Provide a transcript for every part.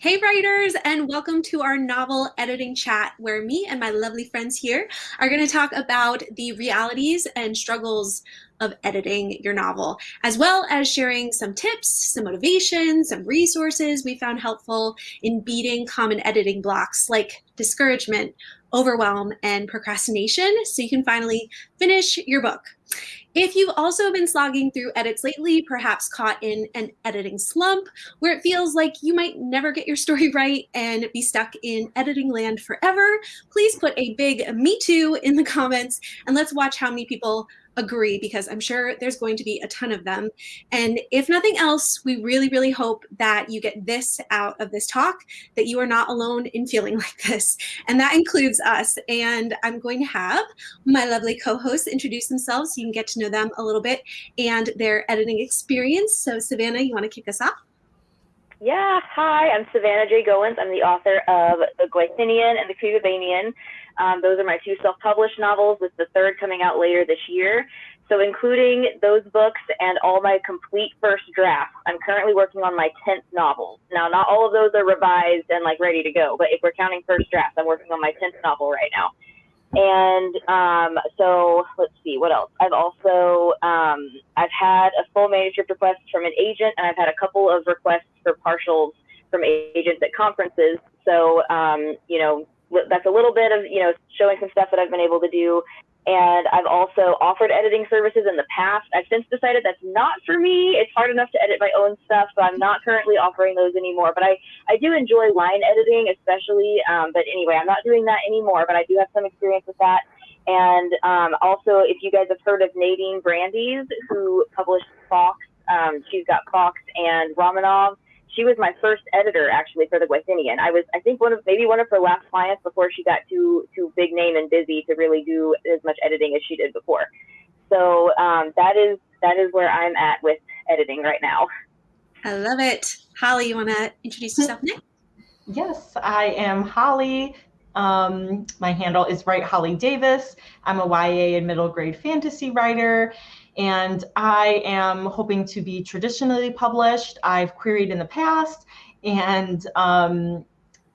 Hey writers, and welcome to our novel editing chat where me and my lovely friends here are going to talk about the realities and struggles of editing your novel, as well as sharing some tips, some motivation, some resources we found helpful in beating common editing blocks like discouragement, overwhelm, and procrastination so you can finally finish your book. If you've also been slogging through edits lately, perhaps caught in an editing slump where it feels like you might never get your story right and be stuck in editing land forever, please put a big me too in the comments and let's watch how many people agree because I'm sure there's going to be a ton of them. And if nothing else, we really, really hope that you get this out of this talk, that you are not alone in feeling like this. And that includes us. And I'm going to have my lovely co-hosts introduce themselves so you can get to know them a little bit and their editing experience. So Savannah, you want to kick us off? Yeah, hi, I'm Savannah J. Goins. I'm the author of The Gwythynian and The Creepybaenian. Um, those are my two self-published novels, with the third coming out later this year. So including those books and all my complete first drafts, I'm currently working on my 10th novel. Now, not all of those are revised and like ready to go, but if we're counting first drafts, I'm working on my 10th novel right now. And um, so let's see what else. I've also um, I've had a full manuscript request from an agent, and I've had a couple of requests for partials from agents at conferences. So um, you know that's a little bit of you know showing some stuff that I've been able to do. And I've also offered editing services in the past. I've since decided that's not for me. It's hard enough to edit my own stuff, so I'm not currently offering those anymore. But I, I do enjoy line editing, especially. Um, but anyway, I'm not doing that anymore, but I do have some experience with that. And um, also, if you guys have heard of Nadine Brandes, who published Fawkes, um, she's got Fawkes and Romanov she was my first editor actually for the Gwythynian. I was, I think, one of maybe one of her last clients before she got too too big name and busy to really do as much editing as she did before. So um, that is that is where I'm at with editing right now. I love it, Holly. You want to introduce yourself next? Yes, I am Holly. Um, my handle is Write Holly Davis. I'm a YA and middle grade fantasy writer, and I am hoping to be traditionally published. I've queried in the past, and um,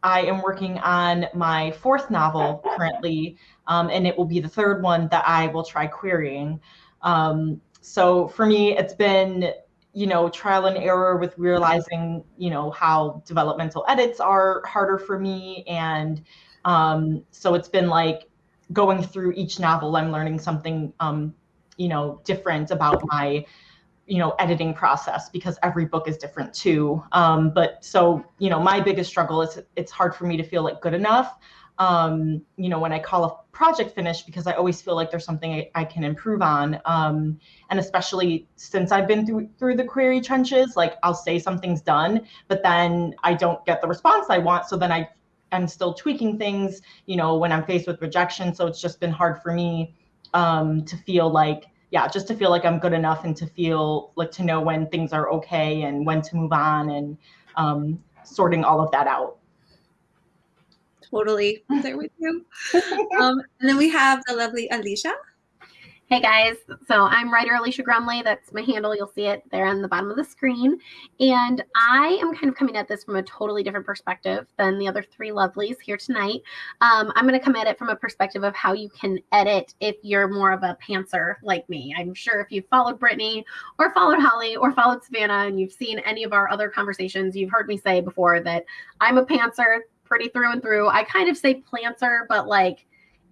I am working on my fourth novel currently, um, and it will be the third one that I will try querying. Um, so for me, it's been you know trial and error with realizing you know how developmental edits are harder for me and um, so it's been like going through each novel i'm learning something um, you know different about my you know editing process because every book is different too. Um, but so you know my biggest struggle is it's hard for me to feel like good enough um, you know when i call a project finished because i always feel like there's something i, I can improve on. Um, and especially since i've been through through the query trenches like i'll say something's done but then i don't get the response i want. So then i i'm still tweaking things you know when i'm faced with rejection. So it's just been hard for me um, to feel like yeah just to feel like i'm good enough and to feel like to know when things are okay and when to move on and um, sorting all of that out. Totally I'm there with you. Um, and then we have the lovely alicia Hey guys, so I'm writer Alicia Grumley. That's my handle. You'll see it there on the bottom of the screen. And I am kind of coming at this from a totally different perspective than the other three lovelies here tonight. Um, I'm going to come at it from a perspective of how you can edit if you're more of a pantser like me. I'm sure if you've followed Brittany or followed Holly or followed Savannah and you've seen any of our other conversations, you've heard me say before that I'm a pantser pretty through and through. I kind of say planter, but like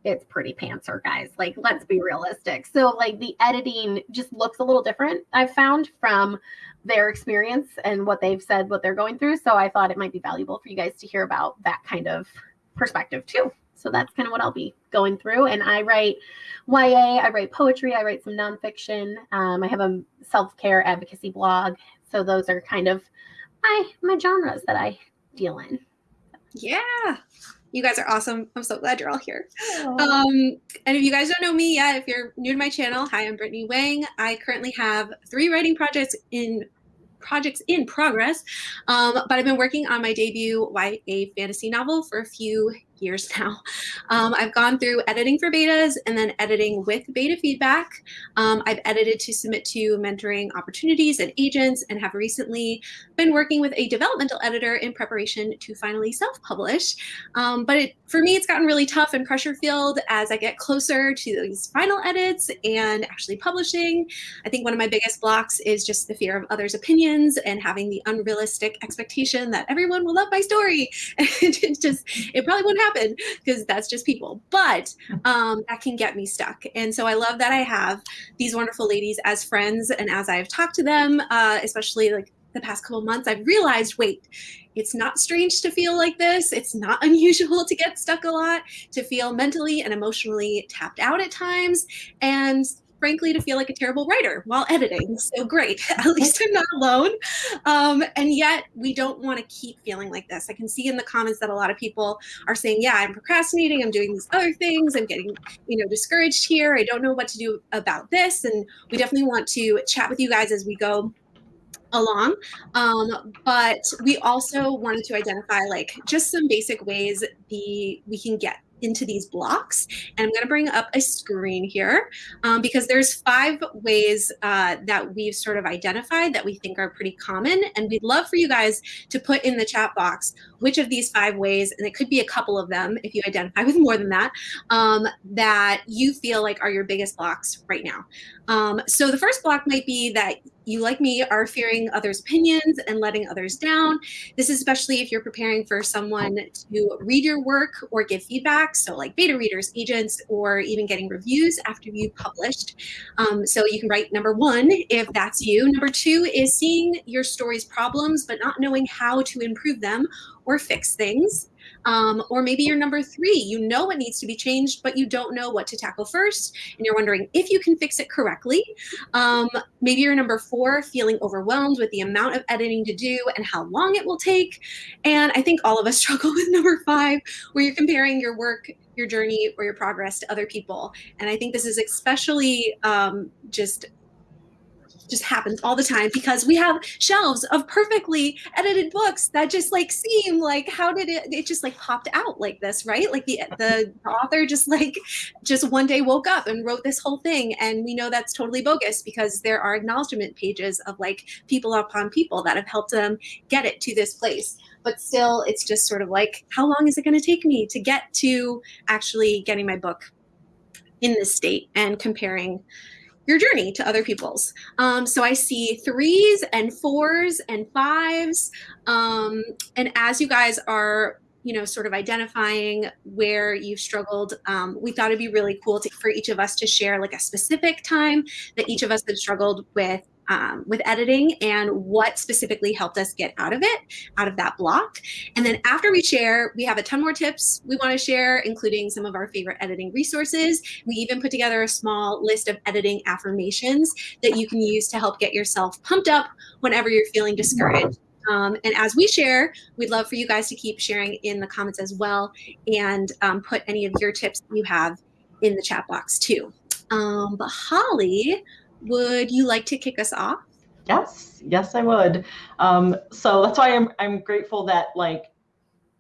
it's pretty pantser, guys. Like, let's be realistic. So, like, the editing just looks a little different, I've found from their experience and what they've said, what they're going through. So, I thought it might be valuable for you guys to hear about that kind of perspective too. So, that's kind of what I'll be going through. And I write YA, I write poetry, I write some nonfiction. Um, I have a self care advocacy blog. So, those are kind of my, my genres that I deal in. Yeah. You guys are awesome. I'm so glad you're all here. Um, and if you guys don't know me yet, if you're new to my channel, hi, I'm Brittany Wang. I currently have three writing projects in projects in progress, um, but I've been working on my debut YA fantasy novel for a few years now. Um, I've gone through editing for betas and then editing with beta feedback. Um, I've edited to submit to mentoring opportunities and agents and have recently been working with a developmental editor in preparation to finally self-publish. Um, but it, for me, it's gotten really tough and pressure filled as I get closer to these final edits and actually publishing. I think one of my biggest blocks is just the fear of others' opinions and having the unrealistic expectation that everyone will love my story. it just, it probably won't happen because that's just people. But um, that can get me stuck. And so I love that I have these wonderful ladies as friends. And as I've talked to them, uh, especially like the past couple months, I've realized, wait, it's not strange to feel like this. It's not unusual to get stuck a lot, to feel mentally and emotionally tapped out at times. And frankly, to feel like a terrible writer while editing. So great, at least I'm not alone. Um, and yet we don't want to keep feeling like this. I can see in the comments that a lot of people are saying, yeah, I'm procrastinating. I'm doing these other things. I'm getting, you know, discouraged here. I don't know what to do about this. And we definitely want to chat with you guys as we go along um, but we also wanted to identify like just some basic ways the we can get into these blocks. And I'm going to bring up a screen here um, because there's five ways uh, that we've sort of identified that we think are pretty common. And we'd love for you guys to put in the chat box which of these five ways, and it could be a couple of them if you identify with more than that, um, that you feel like are your biggest blocks right now. Um, so the first block might be that you, like me, are fearing others' opinions and letting others down. This is especially if you're preparing for someone to read your work or give feedback. So like beta readers, agents, or even getting reviews after you've published. Um, so you can write number one if that's you. Number two is seeing your story's problems, but not knowing how to improve them or fix things. Um, or maybe you're number three, you know what needs to be changed, but you don't know what to tackle first, and you're wondering if you can fix it correctly. Um, maybe you're number four, feeling overwhelmed with the amount of editing to do and how long it will take. And I think all of us struggle with number five, where you're comparing your work, your journey, or your progress to other people. And I think this is especially um, just just happens all the time because we have shelves of perfectly edited books that just like seem like how did it it just like popped out like this right? Like the the author just like just one day woke up and wrote this whole thing. And we know that's totally bogus because there are acknowledgement pages of like people upon people that have helped them get it to this place. But still it's just sort of like how long is it going to take me to get to actually getting my book in this state and comparing your journey to other people's. Um, so I see threes and fours and fives. Um, and as you guys are you know, sort of identifying where you've struggled. Um, we thought it'd be really cool to, for each of us to share like a specific time that each of us have struggled with um, with editing and what specifically helped us get out of it, out of that block. And then after we share, we have a ton more tips we want to share, including some of our favorite editing resources. We even put together a small list of editing affirmations that you can use to help get yourself pumped up whenever you're feeling discouraged. Um, and as we share, we'd love for you guys to keep sharing in the comments as well and um, put any of your tips you have in the chat box too. Um, but Holly, would you like to kick us off? Yes, yes, I would. Um, so that's why I'm I'm grateful that like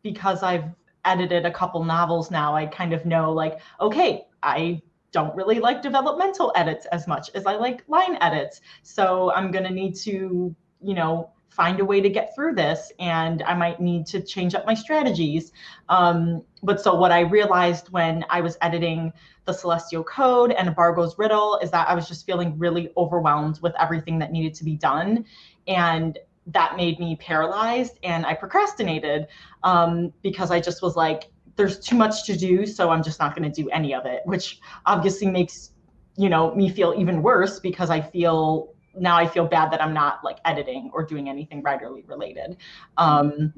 because I've edited a couple novels now, I kind of know like okay, I don't really like developmental edits as much as I like line edits. So I'm gonna need to you know find a way to get through this and I might need to change up my strategies. Um, but so what I realized when I was editing the Celestial Code and Bargo's Riddle is that I was just feeling really overwhelmed with everything that needed to be done. And that made me paralyzed and I procrastinated um, because I just was like, there's too much to do, so I'm just not going to do any of it, which obviously makes you know me feel even worse because I feel now I feel bad that I'm not like editing or doing anything writerly related. Um,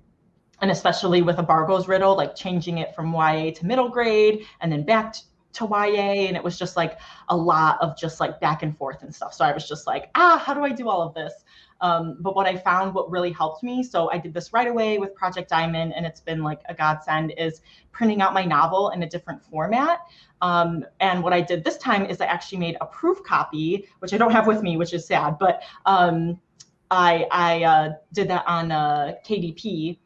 and especially with a Bargo's riddle, like changing it from YA to middle grade and then back to YA. And it was just like a lot of just like back and forth and stuff. So I was just like, ah, how do I do all of this? Um, but what I found, what really helped me, so I did this right away with Project Diamond, and it's been like a godsend, is printing out my novel in a different format. Um, and what I did this time is I actually made a proof copy, which I don't have with me, which is sad, but um, I, I uh, did that on uh, KDP,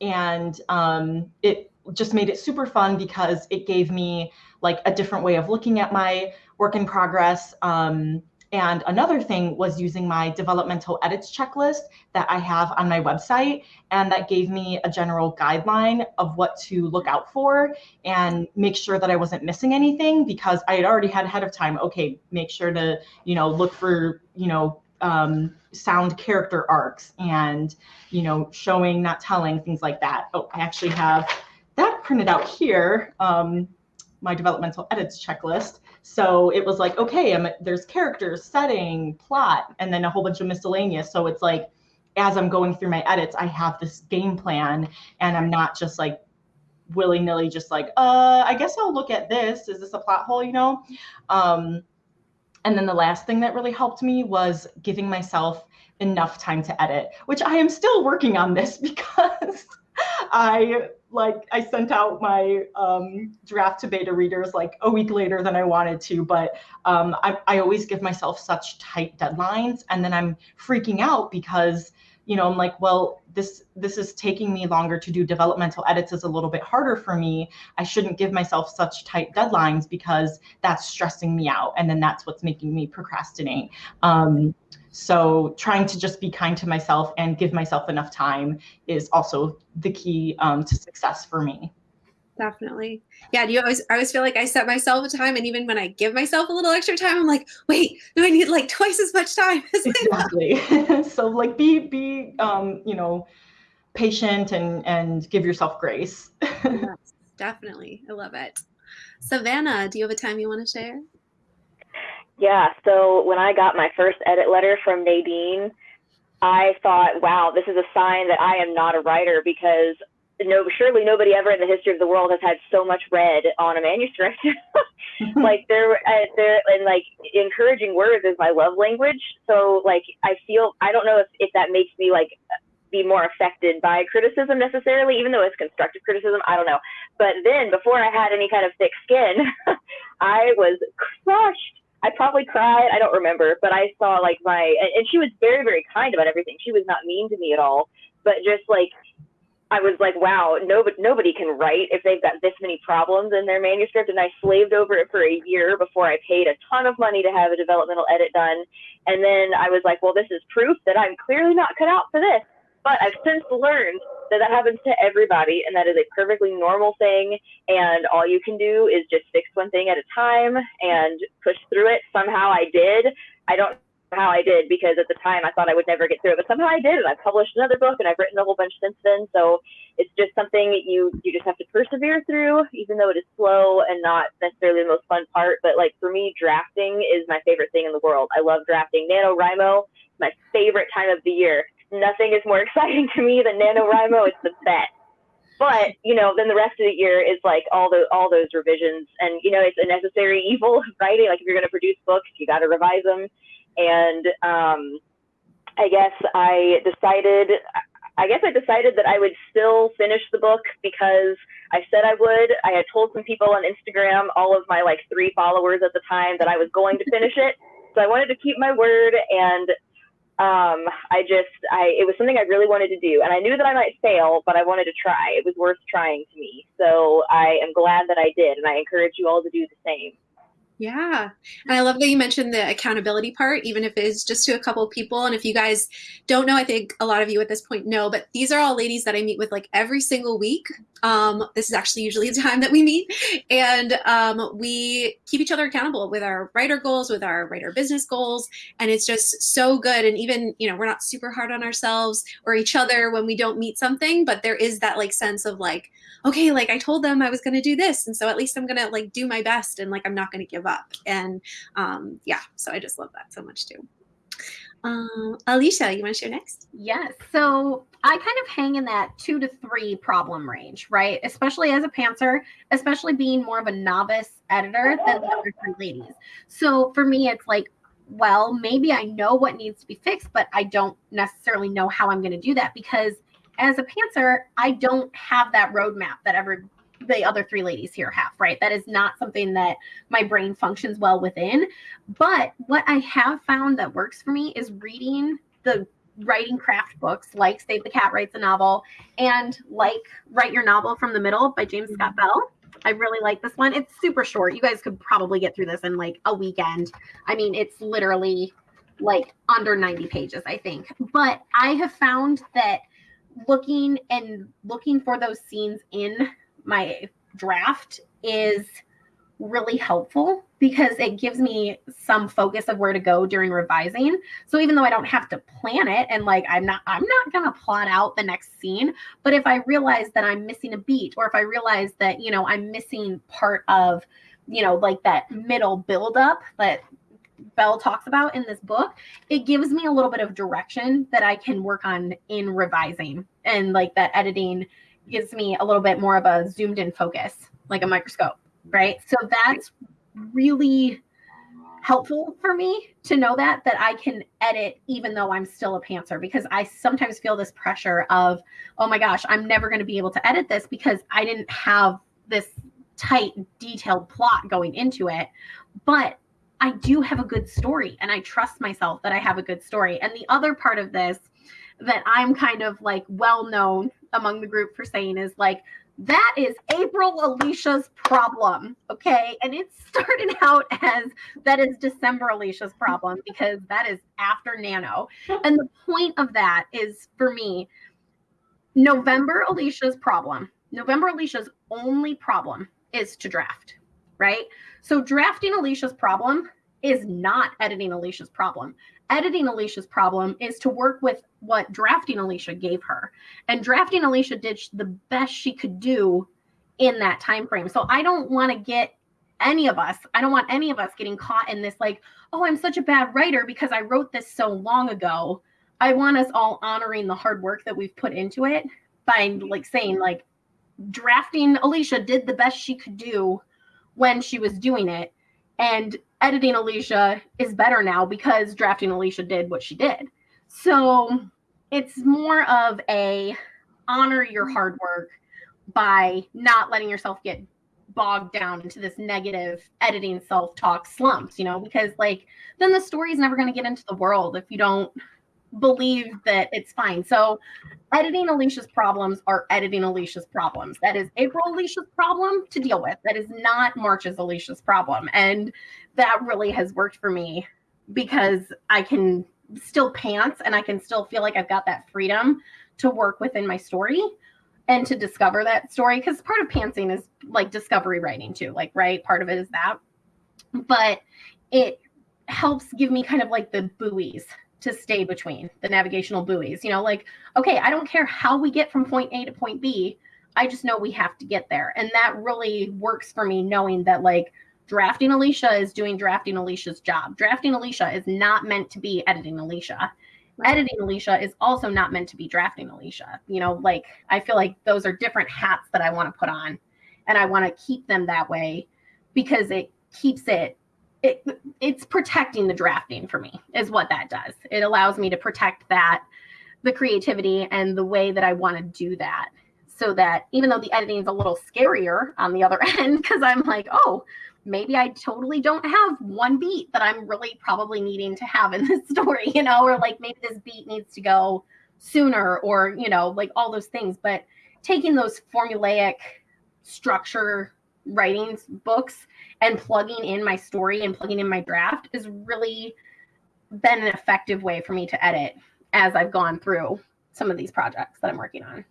and um, it just made it super fun because it gave me like a different way of looking at my work in progress. Um, and another thing was using my developmental edits checklist that I have on my website. And that gave me a general guideline of what to look out for and make sure that I wasn't missing anything because I had already had ahead of time, okay, make sure to, you know, look for, you know, um, sound character arcs and, you know, showing, not telling, things like that. Oh, I actually have that printed out here, um, my developmental edits checklist. So it was like, okay, I'm, there's characters, setting, plot, and then a whole bunch of miscellaneous. So it's like, as I'm going through my edits, I have this game plan and I'm not just like willy nilly, just like, uh, I guess I'll look at this. Is this a plot hole, you know? Um, and then the last thing that really helped me was giving myself enough time to edit, which I am still working on this because I like I sent out my um, draft to beta readers like a week later than I wanted to, but um, I, I always give myself such tight deadlines, and then I'm freaking out because you know i'm like well this this is taking me longer to do developmental edits is a little bit harder for me. I shouldn't give myself such tight deadlines because that's stressing me out and then that's what's making me procrastinate. Um, so trying to just be kind to myself and give myself enough time is also the key um, to success for me. Definitely. Yeah do you always i always feel like i set myself a time and even when i give myself a little extra time i'm like wait no i need like twice as much time exactly. So like be be um you know patient and and give yourself grace. Yes, definitely. I love it. Savannah do you have a time you want to share yeah so when i got my first edit letter from nadine I thought, wow, this is a sign that I am not a writer because no, surely nobody ever in the history of the world has had so much red on a manuscript. like there, uh, there, and like encouraging words is my love language. So like I feel I don't know if if that makes me like be more affected by criticism necessarily, even though it's constructive criticism. I don't know. But then before I had any kind of thick skin, I was crushed. I probably cried. I don't remember, but I saw like my and, she was very very kind about everything. She was not mean to me at all, but just like I was like, wow, nobody nobody can write if they've got this many problems in their manuscript. And I slaved over it for a year before I paid a ton of money to have a developmental edit done. And then I was like, well, this is proof that I'm clearly not cut out for this. But I've since learned that that happens to everybody, and that is a perfectly normal thing. And all you can do is just fix one thing at a time and push through it. Somehow I did. I don't know how I did because at the time I thought I would never get through it, but somehow I did, and I've published another book and I've written a whole bunch since then. So it's just something you you just have to persevere through, even though it is slow and not necessarily the most fun part. But like for me, drafting is my favorite thing in the world. I love drafting. NaNoWriMo, my favorite time of the year. Nothing is more exciting to me than NaNoWriMo. It's the best. But you know, then the rest of the year is like all the all those revisions, and you know, it's a necessary evil of writing. Like if you're going to produce books, you got to revise them and um, I guess I decided. I guess I decided that I would still finish the book because I said I would. I had told some people on Instagram, all of my like three followers at the time, that I was going to finish it. So I wanted to keep my word, and um, I just, I, it was something I really wanted to do, and I knew that I might fail, but I wanted to try. It was worth trying to me, so I am glad that I did, and I encourage you all to do the same. Yeah. And I love that you mentioned the accountability part, even if it's just to a couple of people. And if you guys don't know, I think a lot of you at this point know, but these are all ladies that I meet with like every single week. Um, this is actually usually the time that we meet. And um, we keep each other accountable with our writer goals, with our writer business goals. And it's just so good. And even, you know, we're not super hard on ourselves or each other when we don't meet something, but there is that like sense of like, okay, like I told them I was going to do this. And so at least I'm going to like do my best and like I'm not going to give up. And um, yeah, so I just love that so much too. Um, Alicia, you want to share next? Yes. So I kind of hang in that two to three problem range, right? Especially as a pantser, especially being more of a novice editor than the other three ladies. So for me, it's like, well, maybe I know what needs to be fixed, but I don't necessarily know how I'm going to do that because as a pantser, I don't have that roadmap that ever the other three ladies here have, right? That is not something that my brain functions well within. But what I have found that works for me is reading the writing craft books like Save the Cat Writes a Novel and like Write Your Novel from the Middle by James Scott mm-hmm. Bell. I really like this one. It's super short. You guys could probably get through this in like a weekend. I mean, it's literally like under 90 pages, I think. But I have found that looking and looking for those scenes in my draft is really helpful because it gives me some focus of where to go during revising. So even though I don't have to plan it and like I'm not I'm not going to plot out the next scene, but if I realize that I'm missing a beat or if I realize that, you know, I'm missing part of, you know, like that middle build up that Bell talks about in this book, it gives me a little bit of direction that I can work on in revising and like that editing gives me a little bit more of a zoomed in focus, like a microscope right? So that's really helpful for me to know that that I can edit even though I'm still a pantser because I sometimes feel this pressure of oh my gosh I'm never going to be able to edit this because I didn't have this tight detailed plot going into it but I do have a good story and I trust myself that I have a good story and the other part of this that I'm kind of like well known among the group for saying is like that is April Alicia's problem. Okay. And it started out as that is December Alicia's problem because that is after Nano. And the point of that is for me, November Alicia's problem, November Alicia's only problem is to draft, right? So drafting Alicia's problem is not editing Alicia's problem editing Alicia's problem is to work with what drafting Alicia gave her. And drafting Alicia did the best she could do in that time frame. So I don't want to get any of us, I don't want any of us getting caught in this like, oh, I'm such a bad writer because I wrote this so long ago. I want us all honoring the hard work that we've put into it by like saying like drafting Alicia did the best she could do when she was doing it and editing Alicia is better now because drafting Alicia did what she did. So it's more of a honor your hard work by not letting yourself get bogged down into this negative editing self-talk slumps, you know, because like then the story is never going to get into the world if you don't believe that it's fine. So editing Alicia's problems are editing Alicia's problems. That is April Alicia's problem to deal with. That is not March's Alicia's problem. And that really has worked for me because I can still pants and I can still feel like I've got that freedom to work within my story and to discover that story. Because part of pantsing is like discovery writing too. Like, right? Part of it is that. But it helps give me kind of like the buoys to stay between the navigational buoys. You know, like, okay, I don't care how we get from point A to point B. I just know we have to get there. And that really works for me, knowing that, like, drafting Alicia is doing drafting Alicia's job. Drafting Alicia is not meant to be editing Alicia. Right. Editing Alicia is also not meant to be drafting Alicia. You know, like, I feel like those are different hats that I want to put on. And I want to keep them that way because it keeps it it, it's protecting the drafting for me is what that does. It allows me to protect that the creativity and the way that I want to do that so that even though the editing is a little scarier on the other end because I'm like, oh, maybe I totally don't have one beat that I'm really probably needing to have in this story, you know, or like maybe this beat needs to go sooner or, you know, like all those things, but taking those formulaic structure writings books and plugging in my story and plugging in my draft has really been an effective way for me to edit as I've gone through some of these projects that I'm working on.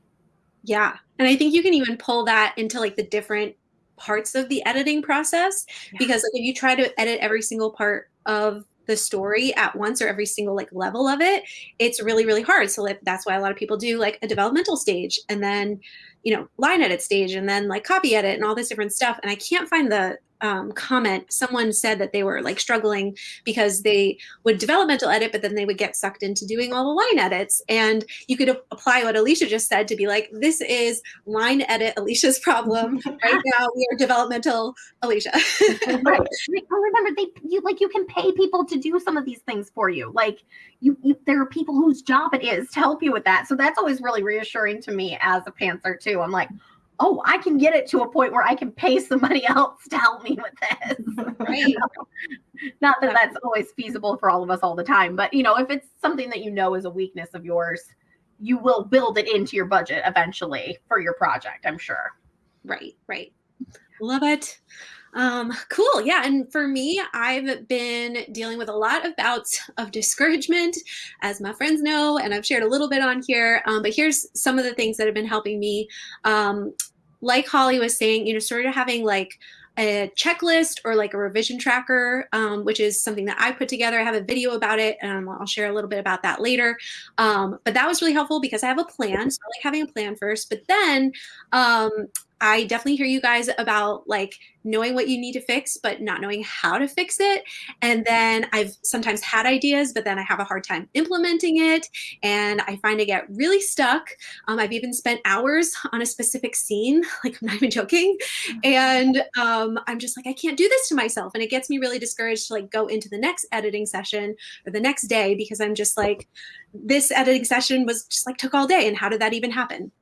Yeah. And I think you can even pull that into like the different parts of the editing process yeah. because like if you try to edit every single part of the story at once or every single like level of it it's really really hard so like, that's why a lot of people do like a developmental stage and then you know line edit stage and then like copy edit and all this different stuff. And i can't find the um, comment, someone said that they were like struggling because they would developmental edit, but then they would get sucked into doing all the line edits. And you could apply what Alicia just said to be like, this is line edit Alicia's problem. right now we are developmental Alicia. right. Remember, they you like you can pay people to do some of these things for you. Like you, you, there are people whose job it is to help you with that. So that's always really reassuring to me as a pantser too. I'm like, oh, I can get it to a point where I can pay somebody else to help me with this. Right. Not that that's always feasible for all of us all the time, but you know, if it's something that you know is a weakness of yours, you will build it into your budget eventually for your project, I'm sure. Right, right. Love it. Um, cool. Yeah. And for me, I've been dealing with a lot of bouts of discouragement, as my friends know, and I've shared a little bit on here. Um, but here's some of the things that have been helping me. Um, like Holly was saying, you know, sort of having like a checklist or like a revision tracker, um, which is something that I put together. I have a video about it and I'll share a little bit about that later. Um, but that was really helpful because I have a plan. So I like having a plan first, but then um, I definitely hear you guys about like knowing what you need to fix, but not knowing how to fix it. And then I've sometimes had ideas, but then I have a hard time implementing it. And I find I get really stuck. Um, I've even spent hours on a specific scene, like I'm not even joking. And um, I'm just like, I can't do this to myself. And it gets me really discouraged to like go into the next editing session or the next day because I'm just like, this editing session was just like took all day. And how did that even happen?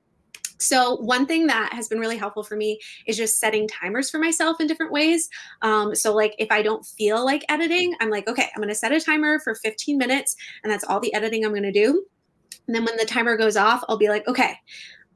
So one thing that has been really helpful for me is just setting timers for myself in different ways. Um, so like if I don't feel like editing, I'm like, okay, I'm gonna set a timer for 15 minutes and that's all the editing I'm gonna do. And then when the timer goes off, I'll be like, okay,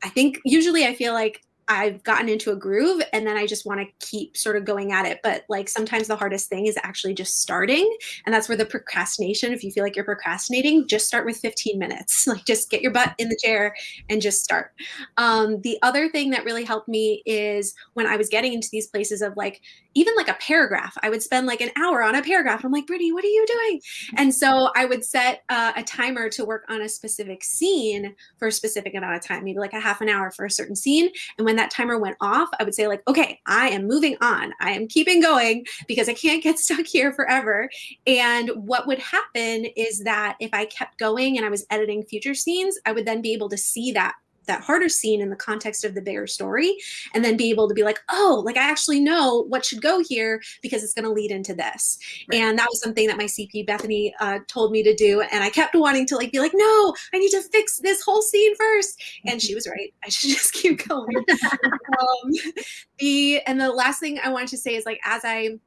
I think usually I feel like I've gotten into a groove and then I just want to keep sort of going at it. But like sometimes the hardest thing is actually just starting. And that's where the procrastination, if you feel like you're procrastinating, just start with 15 minutes. Like just get your butt in the chair and just start. Um, the other thing that really helped me is when I was getting into these places of like, even like a paragraph, I would spend like an hour on a paragraph. I'm like, Brittany, what are you doing? And so I would set uh, a timer to work on a specific scene for a specific amount of time, maybe like a half an hour for a certain scene. And when that timer went off, I would say like, okay, I am moving on. I am keeping going because I can't get stuck here forever. And what would happen is that if I kept going and I was editing future scenes, I would then be able to see that that harder scene in the context of the bigger story and then be able to be like oh like i actually know what should go here because it's going to lead into this. Right. and that was something that my cp bethany uh, told me to do and i kept wanting to like be like no i need to fix this whole scene first. And she was right. I should just keep going. Um, the and the last thing i wanted to say is like as i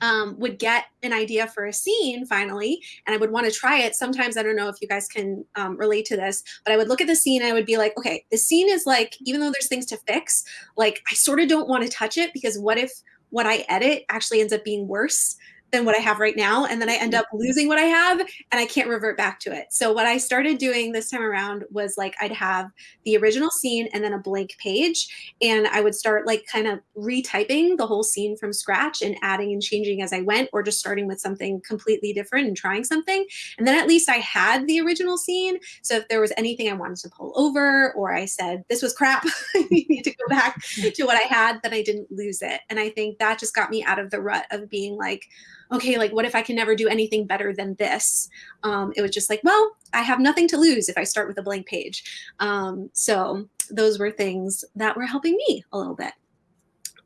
um, would get an idea for a scene finally, and I would want to try it. Sometimes I don't know if you guys can um, relate to this, but I would look at the scene and I would be like, okay, the scene is like, even though there's things to fix, like I sort of don't want to touch it because what if what I edit actually ends up being worse than what I have right now. And then I end mm-hmm. up losing what I have and I can't revert back to it. So what I started doing this time around was like I'd have the original scene and then a blank page. And I would start like kind of retyping the whole scene from scratch and adding and changing as I went, or just starting with something completely different and trying something. And then at least I had the original scene. So if there was anything I wanted to pull over or I said, this was crap, I need to go back to what I had, then I didn't lose it. And I think that just got me out of the rut of being like, okay, like what if I can never do anything better than this? Um, it was just like, well, I have nothing to lose if I start with a blank page. Um, so those were things that were helping me a little bit.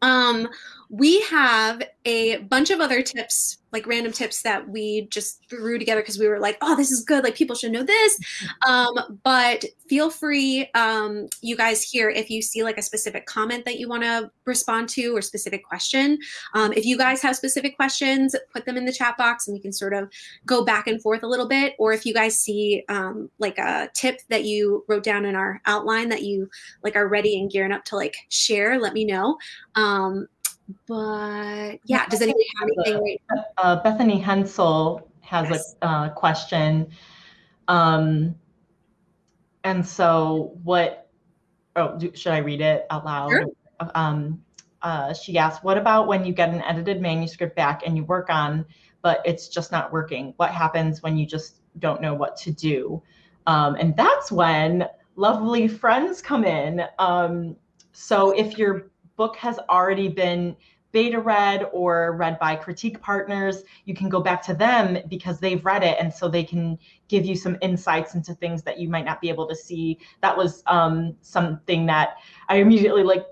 Um, we have a bunch of other tips like random tips that we just threw together because we were like, oh, this is good. Like people should know this. Um, but feel free, um, you guys here, if you see like a specific comment that you want to respond to or specific question. Um, if you guys have specific questions, put them in the chat box and we can sort of go back and forth a little bit. Or if you guys see um, like a tip that you wrote down in our outline that you like are ready and gearing up to like share, let me know. But yeah, does anybody have anything? Right uh, Bethany Hensel has yes. a uh, question. Um, and so what, oh, do, should I read it out loud? Sure. Um, uh, she asked, what about when you get an edited manuscript back and you work on, but it's just not working? What happens when you just don't know what to do? Um, and that's when lovely friends come in. Um, so if your book has already been beta read or read by critique partners, you can go back to them because they've read it. And so they can give you some insights into things that you might not be able to see. That was um, something that I immediately like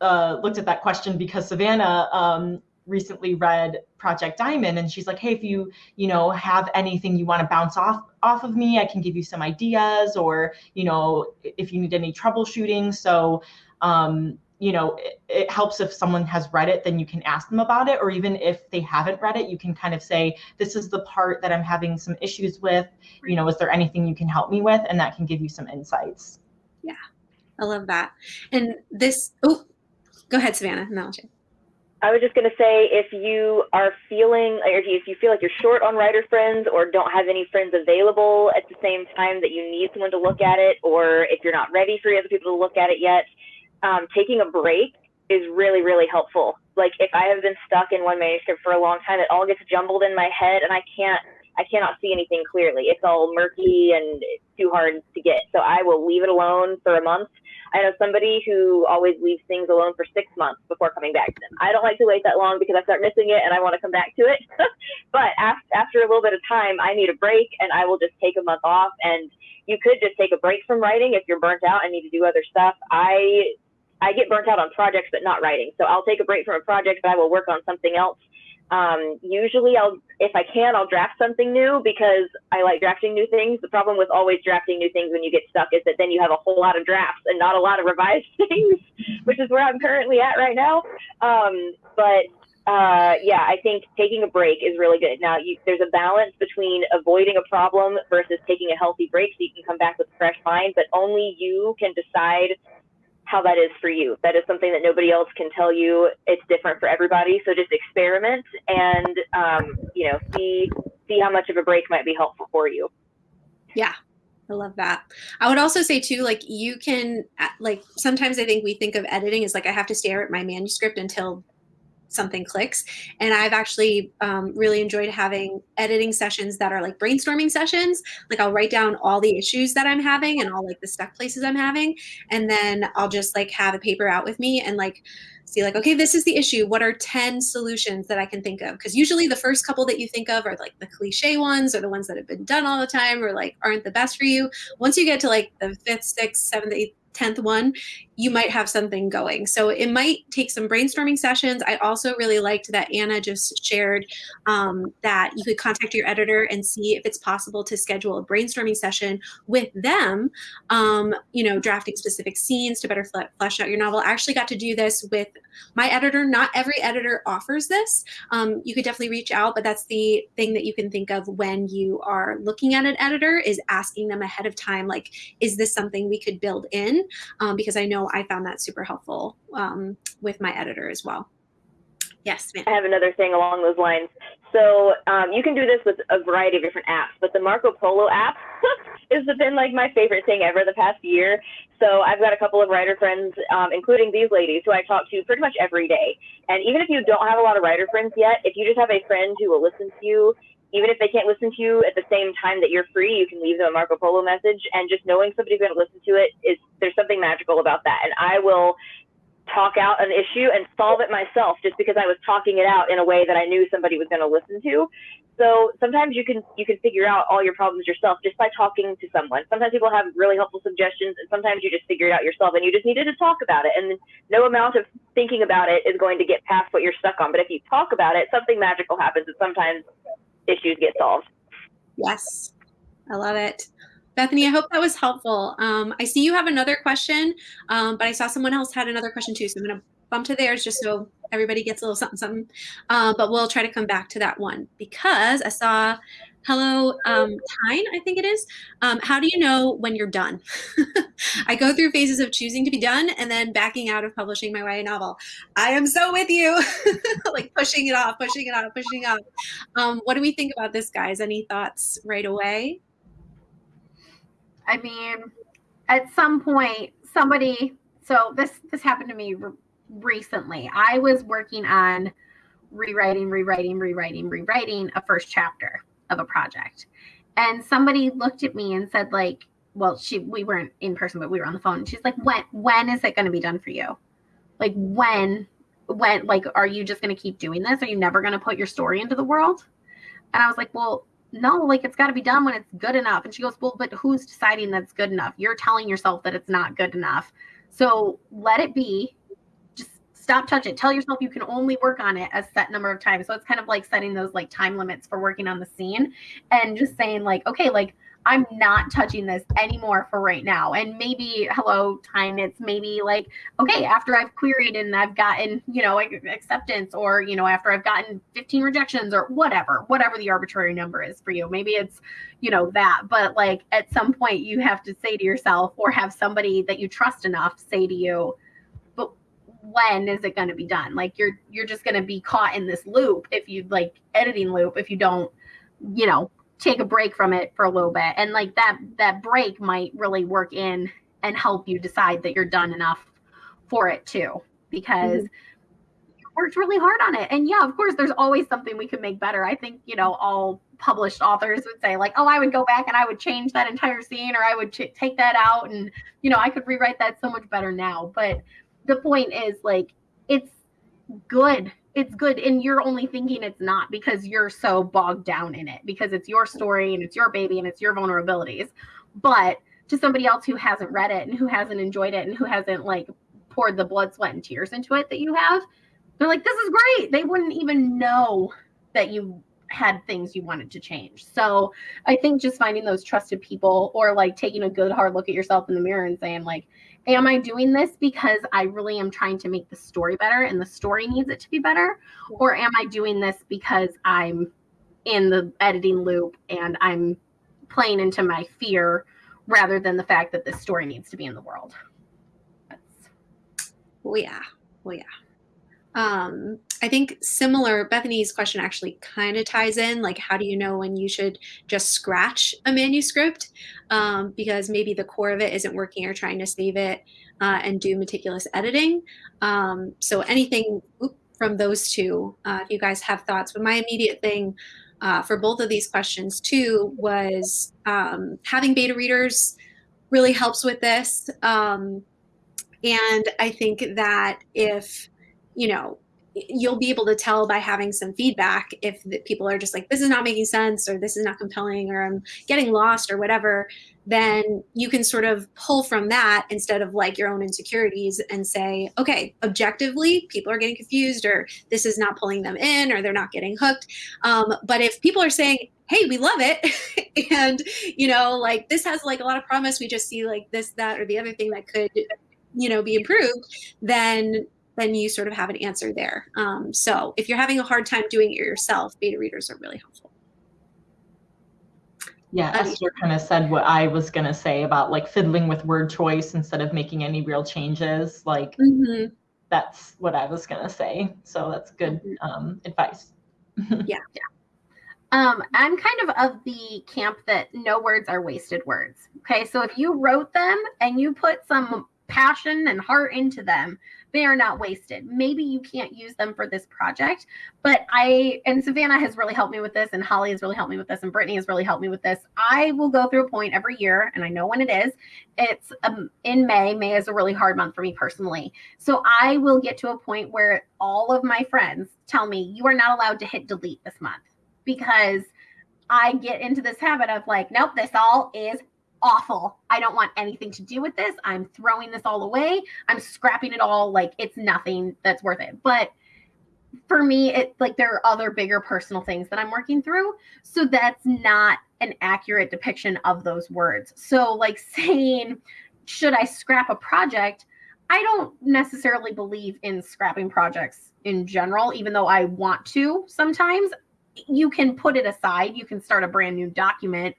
uh, looked at that question because Savannah um, recently read Project Diamond and she's like, hey, if you, you know, have anything you want to bounce off off of me, I can give you some ideas or, you know, if you need any troubleshooting. So um, you know, it, it, helps if someone has read it, then you can ask them about it. Or even if they haven't read it, you can kind of say, this is the part that I'm having some issues with. You know, is there anything you can help me with? And that can give you some insights. Yeah, I love that. And this, oh, go ahead, Savannah. No, I was just going to say if you are feeling, or if you feel like you're short on writer friends or don't have any friends available at the same time that you need someone to look at it, or if you're not ready for other people to look at it yet, um, taking a break is really, really helpful. Like if I have been stuck in one manuscript for a long time, it all gets jumbled in my head and I can't, I cannot see anything clearly. It's all murky and too hard to get. So I will leave it alone for a month. I know somebody who always leaves things alone for six months before coming back to them. I don't like to wait that long because I start missing it and I want to come back to it. but after a little bit of time, I need a break and I will just take a month off. And you could just take a break from writing if you're burnt out and need to do other stuff. I I get burnt out on projects, but not writing. So I'll take a break from a project, but I will work on something else. Um, usually I'll, if I can, I'll draft something new because I like drafting new things. The problem with always drafting new things when you get stuck is that then you have a whole lot of drafts and not a lot of revised things, which is where I'm currently at right now. Um, but uh, yeah, I think taking a break is really good. Now, you, there's a balance between avoiding a problem versus taking a healthy break so you can come back with a fresh mind, but only you can decide how that is for you. That is something that nobody else can tell you. It's different for everybody. So just experiment and um, you know see see how much of a break might be helpful for you. Yeah. I love that. I would also say too, like you can, like sometimes I think we think of editing as like I have to stare at my manuscript until something clicks. And I've actually um, really enjoyed having editing sessions that are like brainstorming sessions. Like I'll write down all the issues that I'm having and all like the stuck places I'm having. And then I'll just like have a paper out with me and like see like, okay, this is the issue. What are 10 solutions that I can think of? Because usually the first couple that you think of are like the cliche ones or the ones that have been done all the time or like aren't the best for you. Once you get to like the fifth, sixth, seventh, eighth, 10th one, you might have something going. So it might take some brainstorming sessions. I also really liked that Anna just shared um, that you could contact your editor and see if it's possible to schedule a brainstorming session with them, um, you know, drafting specific scenes to better flesh out your novel. I actually got to do this with my editor. Not every editor offers this. Um, you could definitely reach out, but that's the thing that you can think of when you are looking at an editor is asking them ahead of time, like, is this something we could build in? Um, because I know I found that super helpful um, with my editor as well. Yes, ma'am. I have another thing along those lines. So um, you can do this with a variety of different apps, but the Marco Polo app has been like my favorite thing ever the past year. So I've got a couple of writer friends, um, including these ladies, who I talk to pretty much every day. And even if you don't have a lot of writer friends yet, if you just have a friend who will listen to you even if they can't listen to you at the same time that you're free, you can leave them a Marco Polo message. And just knowing somebody's going to listen to it is there's something magical about that. And I will talk out an issue and solve it myself just because I was talking it out in a way that I knew somebody was going to listen to. So sometimes you can you can figure out all your problems yourself just by talking to someone. Sometimes people have really helpful suggestions, and sometimes you just figure it out yourself, and you just needed to talk about it. And no amount of thinking about it is going to get past what you're stuck on. But if you talk about it, something magical happens, and sometimes issues get solved. Yes, I love it. Bethany, I hope that was helpful. Um, I see you have another question, um, but I saw someone else had another question too. So I'm going to bump to theirs just so everybody gets a little something, something. Uh, but we'll try to come back to that one because I saw Hello, um, Tyne, I think it is. Um, how do you know when you're done? I go through phases of choosing to be done and then backing out of publishing my YA novel. I am so with you, like pushing it off, pushing it off, pushing it off. Um, what do we think about this, guys? Any thoughts right away? I mean, at some point, somebody. So this this happened to me re- recently. I was working on rewriting, rewriting, rewriting, rewriting a first chapter of a project. And somebody looked at me and said, like, well, she we weren't in person, but we were on the phone. She's like, when when is it going to be done for you? Like when when like are you just going to keep doing this? Are you never going to put your story into the world? And I was like, well, no, like it's got to be done when it's good enough. And she goes, well, but who's deciding that's good enough? You're telling yourself that it's not good enough. So let it be stop touching tell yourself you can only work on it a set number of times so it's kind of like setting those like time limits for working on the scene and just saying like okay like I'm not touching this anymore for right now. And maybe, hello, time, it's maybe like, okay, after I've queried and I've gotten, you know, acceptance or, you know, after I've gotten 15 rejections or whatever, whatever the arbitrary number is for you. Maybe it's, you know, that. But like at some point, you have to say to yourself or have somebody that you trust enough say to you, when is it going to be done? Like you're, you're just going to be caught in this loop if you like editing loop, if you don't, you know, take a break from it for a little bit. And like that that break might really work in and help you decide that you're done enough for it too because mm-hmm. you worked really hard on it. And yeah of course there's always something we could make better. I think you know all published authors would say like oh i would go back and i would change that entire scene or i would ch- take that out. And you know i could rewrite that so much better now. But the point is like it's good. It's good and you're only thinking it's not because you're so bogged down in it because it's your story and it's your baby and it's your vulnerabilities. But to somebody else who hasn't read it and who hasn't enjoyed it and who hasn't like poured the blood sweat and tears into it that you have they're like this is great. They wouldn't even know that you had things you wanted to change. So i think just finding those trusted people or like taking a good hard look at yourself in the mirror and saying like am I doing this because I really am trying to make the story better and the story needs it to be better? Or am I doing this because I'm in the editing loop and I'm playing into my fear rather than the fact that this story needs to be in the world? That's... Oh, yeah. Oh, yeah. Um, I think similar, Bethany's question actually kind of ties in like, how do you know when you should just scratch a manuscript? Um, because maybe the core of it isn't working or trying to save it uh, and do meticulous editing. Um, so anything from those two, uh, if you guys have thoughts. But my immediate thing uh, for both of these questions too was um, having beta readers really helps with this. Um, and I think that if you know, you'll be able to tell by having some feedback if people are just like this is not making sense or this is not compelling or i'm getting lost or whatever then you can sort of pull from that instead of like your own insecurities and say okay objectively people are getting confused or this is not pulling them in or they're not getting hooked. Um, but if people are saying hey we love it and you know like this has like a lot of promise we just see like this that or the other thing that could you know be improved then then you sort of have an answer there. Um, so if you're having a hard time doing it yourself, beta readers are really helpful. Yeah, Esther kind of said what I was going to say about like fiddling with word choice instead of making any real changes. Like mm-hmm. that's what I was going to say. So that's good mm-hmm. um, advice. yeah. Yeah. Um, I'm kind of of the camp that no words are wasted words. Okay. So if you wrote them and you put some passion and heart into them, they are not wasted. Maybe you can't use them for this project, but I and Savannah has really helped me with this, and Holly has really helped me with this, and Brittany has really helped me with this. I will go through a point every year, and I know when it is. It's um, in May. May is a really hard month for me personally, so I will get to a point where all of my friends tell me you are not allowed to hit delete this month because I get into this habit of like, nope, this all is awful. I don't want anything to do with this. I'm throwing this all away. I'm scrapping it all. Like it's nothing that's worth it. But for me, it's like there are other bigger personal things that I'm working through. So that's not an accurate depiction of those words. So, like saying, should I scrap a project? I don't necessarily believe in scrapping projects in general, even though I want to sometimes. You can put it aside, you can start a brand new document,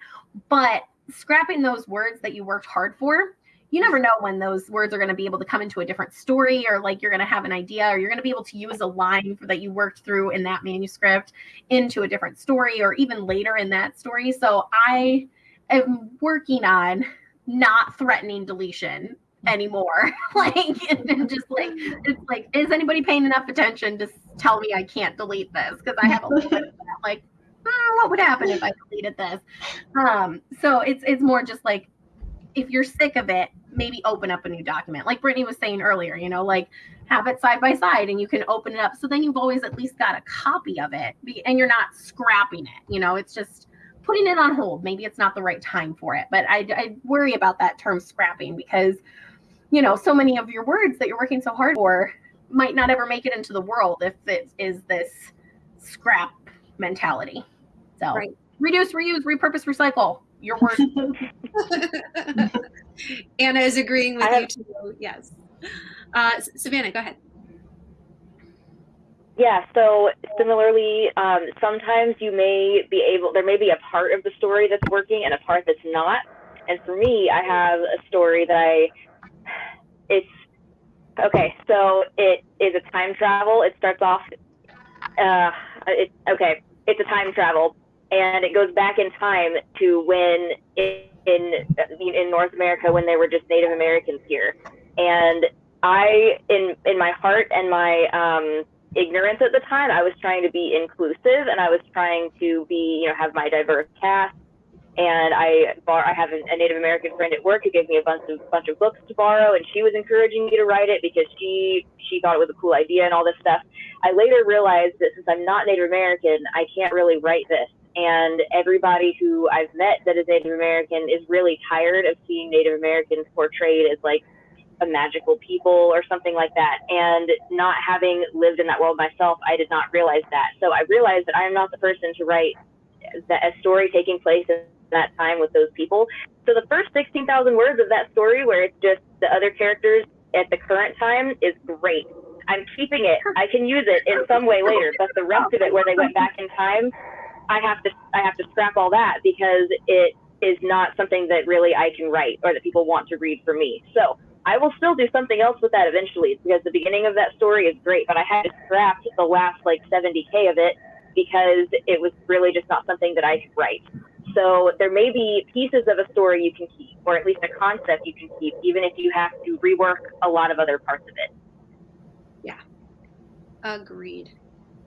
but scrapping those words that you worked hard for you never know when those words are going to be able to come into a different story or like you're going to have an idea or you're going to be able to use a line that you worked through in that manuscript into a different story or even later in that story. So i am working on not threatening deletion anymore. Like and just like it's like is anybody paying enough attention to tell me i can't delete this? Because i have a little bit of that like oh, what would happen if I deleted this? Um, so it's it's more just like if you're sick of it, maybe open up a new document. Like Brittany was saying earlier, you know, like have it side by side and you can open it up. So then you've always at least got a copy of it and you're not scrapping it. You know, it's just putting it on hold. Maybe it's not the right time for it. But I, I worry about that term scrapping because, you know, so many of your words that you're working so hard for might not ever make it into the world if it is this scrap mentality. So right. reduce, reuse, repurpose, recycle. your word. Anna is agreeing with I have- you too. Yes. Uh, Savannah, go ahead. Yeah, so similarly, um, sometimes you may be able, there may be a part of the story that's working and a part that's not. And for me, I have a story that I, it's, okay, so it is a time travel. It starts off, uh, it, okay, it's a time travel and it goes back in time to when in, in, North America when they were just Native Americans here. And I, in, in my heart and my, um, ignorance at the time. I was trying to be inclusive and I was trying to be, you know, have my diverse cast. And I bar I have a, a Native American friend at work who gave me a bunch of bunch of books to borrow, and she was encouraging me to write it because she she thought it was a cool idea and all this stuff. I later realized that since I'm not Native American, I can't really write this. And everybody who I've met that is Native American is really tired of seeing Native Americans portrayed as like a magical people or something like that. And not having lived in that world myself, I did not realize that. So I realized that I am not the person to write a story taking place in that time with those people. So the first 16,000 words of that story, where it's just the other characters at the current time, is great. I'm keeping it. I can use it in some way later, but the rest of it, where they went back in time, I have to I have to scrap all that because it is not something that really I can write or that people want to read for me. So I will still do something else with that eventually because the beginning of that story is great, but I had to scrap the last like 70k of it because it was really just not something that I could write. So there may be pieces of a story you can keep, or at least a concept you can keep, even if you have to rework a lot of other parts of it. Yeah, agreed.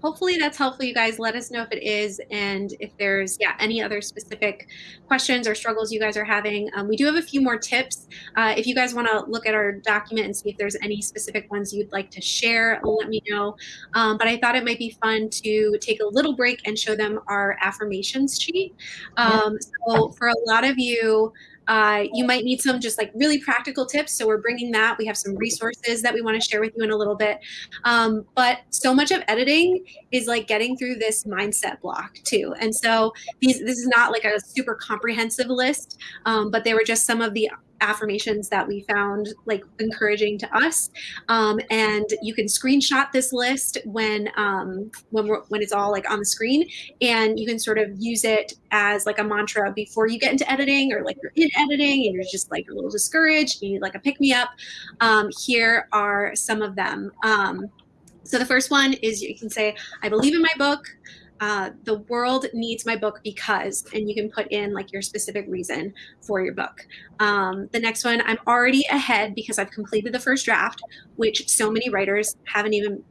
Hopefully that's helpful, you guys. Let us know if it is, and if there's yeah any other specific questions or struggles you guys are having. Um, we do have a few more tips. Uh, if you guys want to look at our document and see if there's any specific ones you'd like to share, let me know. Um, but I thought it might be fun to take a little break and show them our affirmations sheet. Um, so for a lot of you, uh, you might need some just like really practical tips. So we're bringing that. We have some resources that we want to share with you in a little bit. Um, but so much of editing is like getting through this mindset block too. And so these this is not like a super comprehensive list, um, but they were just some of the affirmations that we found like encouraging to us. Um, and you can screenshot this list when um, when when it's all like on the screen and you can sort of use it as like a mantra before you get into editing or like you're in editing and you're just like a little discouraged you need like a pick me up. Um, here are some of them. Um, so the first one is you can say i believe in my book uh, the world needs my book because, and you can put in like your specific reason for your book. Um, the next one, I'm already ahead because I've completed the first draft, which so many writers haven't even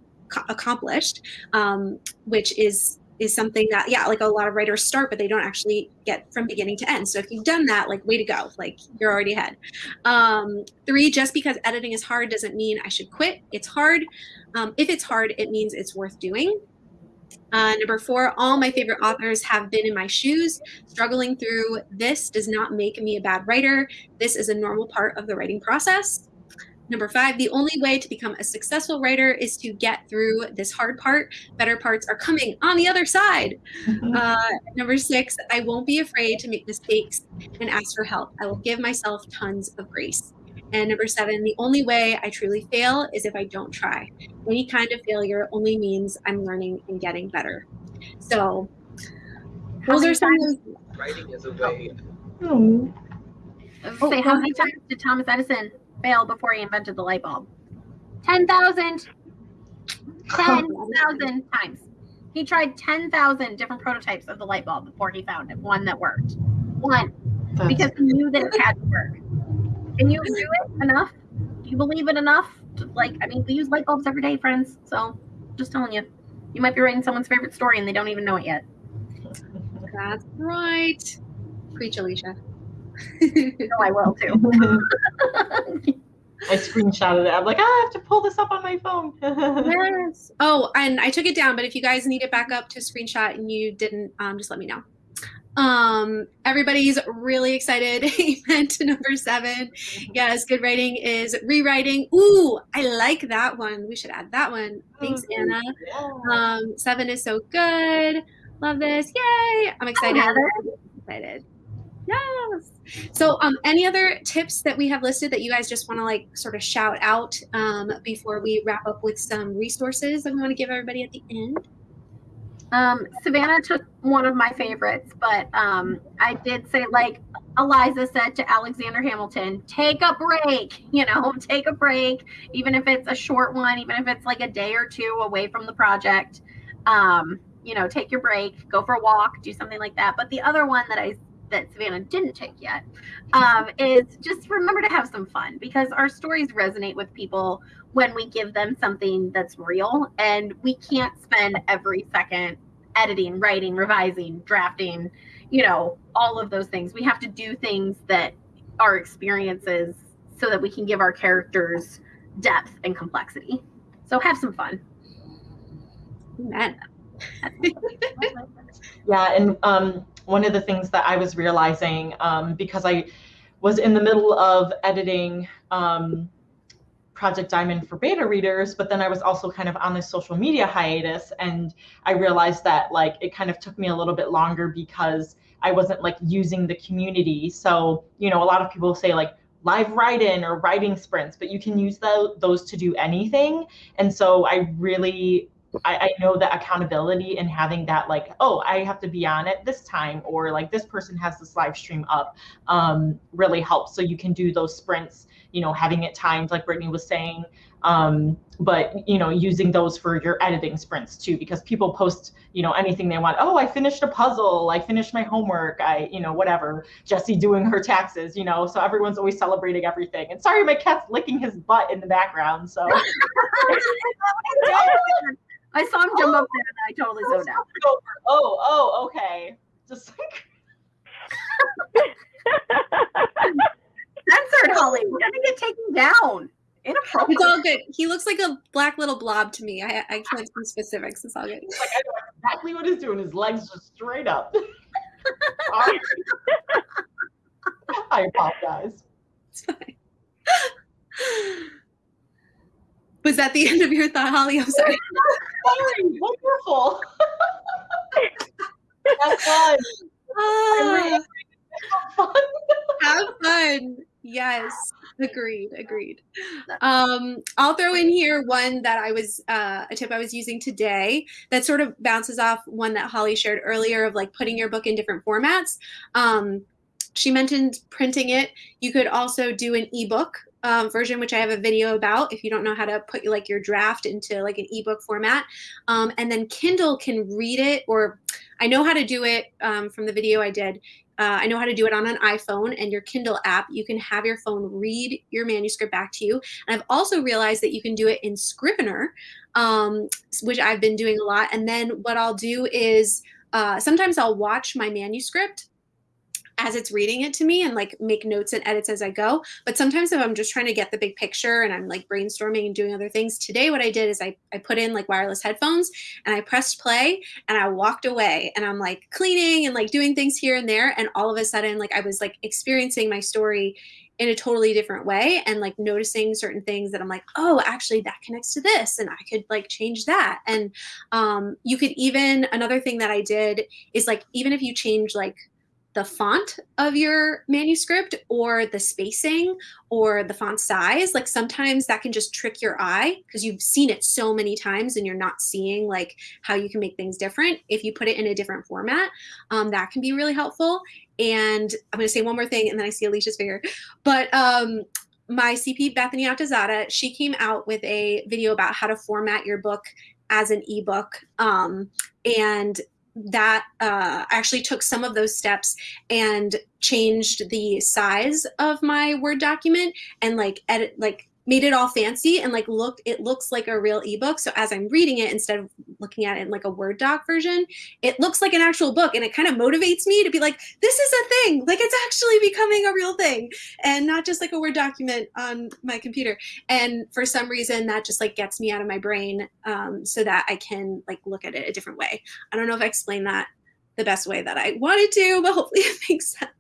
accomplished, um, which is is something that yeah like a lot of writers start but they don't actually get from beginning to end. So if you've done that like way to go. Like you're already ahead. Um, three just because editing is hard doesn't mean i should quit. It's hard. Um, if it's hard it means it's worth doing uh, number four, all my favorite authors have been in my shoes. Struggling through this does not make me a bad writer. This is a normal part of the writing process. Number five, the only way to become a successful writer is to get through this hard part. Better parts are coming on the other side. Uh, number six, I won't be afraid to make mistakes and ask for help. I will give myself tons of grace. And number seven, the only way I truly fail is if I don't try. Any kind of failure only means I'm learning and getting better. So, those are some Writing is a way. Hmm. Oh, Say, how many times did Thomas Edison fail before he invented the light bulb? 10,000. 10,000 times. He tried 10,000 different prototypes of the light bulb before he found it, one that worked. One, That's- because he knew that it had to work. Can you do it enough? Do you believe it enough? To, like, I mean, we use light bulbs every day, friends. So, just telling you, you might be writing someone's favorite story and they don't even know it yet. that's right. Preach, Alicia. No, I will too. I screenshotted it. I'm like, "Ah, I have to pull this up on my phone. yes. Oh, and I took it down, but if you guys need it back up to screenshot and you didn't, um, just let me know. Um, everybody's really excited. Amen to number seven. Yes, good writing is rewriting. Ooh, I like that one. We should add that one. Thanks, Anna. Um, seven is so good. Love this. Yay. I'm excited. Heather. excited. Yes. So, um, any other tips that we have listed that you guys just want to like sort of shout out um, before we wrap up with some resources that we want to give everybody at the end? Um, Savannah took one of my favorites, but um, I did say, like Eliza said to Alexander Hamilton, take a break, you know, take a break, even if it's a short one, even if it's like a day or two away from the project. Um, you know, take your break, go for a walk, do something like that. But the other one that I that Savannah didn't take yet um, is just remember to have some fun because our stories resonate with people when we give them something that's real and we can't spend every second editing, writing, revising, drafting, you know, all of those things. We have to do things that are experiences so that we can give our characters depth and complexity. So have some fun. Amen. yeah, and um, one of the things that I was realizing um, because I was in the middle of editing um, Project Diamond for beta readers, but then I was also kind of on this social media hiatus, and I realized that like it kind of took me a little bit longer because I wasn't like using the community. So you know, a lot of people say like live write-in or writing sprints, but you can use the, those to do anything. And so I really I, I know that accountability and having that like oh i have to be on it this time or like this person has this live stream up um, really helps. So you can do those sprints you know having it timed like brittany was saying um, but you know using those for your editing sprints too because people post you know anything they want. Oh i finished a puzzle. I finished my homework. I you know whatever. Jesse doing her taxes you know so everyone's always celebrating everything. And sorry my cat's licking his butt in the background so I saw him jump oh, up there and I totally zoned out. Oh, oh, okay. Just like censored, Holly. We're gonna get taken down. Inappropriate. It's all good. He looks like a black little blob to me. I, I can't see specifics. It's all good. Like I know exactly what he's doing. His legs just straight up. I apologize. It's fine. Was that the end of your thought, Holly? I'm sorry. sorry. Wonderful. Have fun. Have fun. have fun. Yes, agreed, agreed. Um, I'll throw in here one that I was uh, a tip I was using today that sort of bounces off one that Holly shared earlier of like putting your book in different formats. Um, she mentioned printing it. You could also do an ebook um, version, which I have a video about if you don't know how to put like your draft into like an ebook format. Um, and then Kindle can read it, or I know how to do it um, from the video I did. Uh, I know how to do it on an iPhone and your Kindle app. You can have your phone read your manuscript back to you. And I've also realized that you can do it in Scrivener, um, which I've been doing a lot. And then what I'll do is uh, sometimes I'll watch my manuscript as it's reading it to me and like make notes and edits as I go. But sometimes if I'm just trying to get the big picture and I'm like brainstorming and doing other things, today what I did is I, I put in like wireless headphones and I pressed play and I walked away and I'm like cleaning and like doing things here and there. And all of a sudden, like I was like experiencing my story in a totally different way and like noticing certain things that I'm like, oh, actually that connects to this and I could like change that. And um, you could even, another thing that I did is like, even if you change like the font of your manuscript or the spacing or the font size like sometimes that can just trick your eye because you've seen it so many times and you're not seeing like how you can make things different. If you put it in a different format um, that can be really helpful. And i'm going to say one more thing and then i see alicia's finger. But um, my cp bethany Atazadeh, she came out with a video about how to format your book as an ebook um, and that uh, actually took some of those steps and changed the size of my Word document and like edit, like made it all fancy and like look it looks like a real ebook. So as i'm reading it instead of looking at it in like a word doc version it looks like an actual book and it kind of motivates me to be like this is a thing. Like it's actually becoming a real thing and not just like a word document on my computer. And for some reason that just like gets me out of my brain um, so that i can like look at it a different way. I don't know if i explained that the best way that i wanted to but hopefully it makes sense.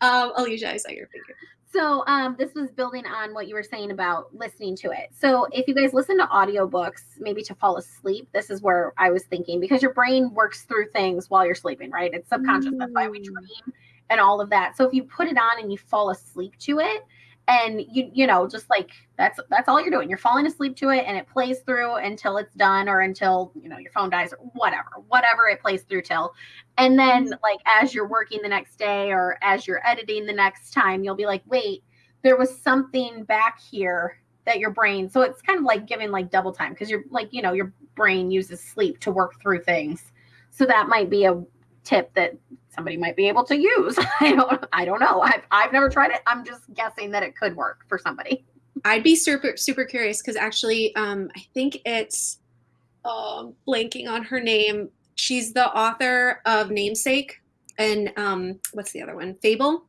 Um, alicia i saw your finger so um, this was building on what you were saying about listening to it. So if you guys listen to audiobooks, maybe to fall asleep, this is where I was thinking because your brain works through things while you're sleeping, right? It's subconscious. Mm. That's why we mm. dream and all of that. So if you put it on and you fall asleep to it, and you you know just like that's that's all you're doing. You're falling asleep to it and it plays through until it's done or until you know your phone dies or whatever whatever it plays through till. And then mm-hmm. like as you're working the next day or as you're editing the next time you'll be like wait there was something back here that your brain so it's kind of like giving like double time because you're like you know your brain uses sleep to work through things. So that might be a tip that somebody might be able to use. I don't i don't know. I've, I've never tried it. I'm just guessing that it could work for somebody. I'd be super super curious because actually um i think it's um blanking on her name. She's the author of namesake and um what's the other one? Fable?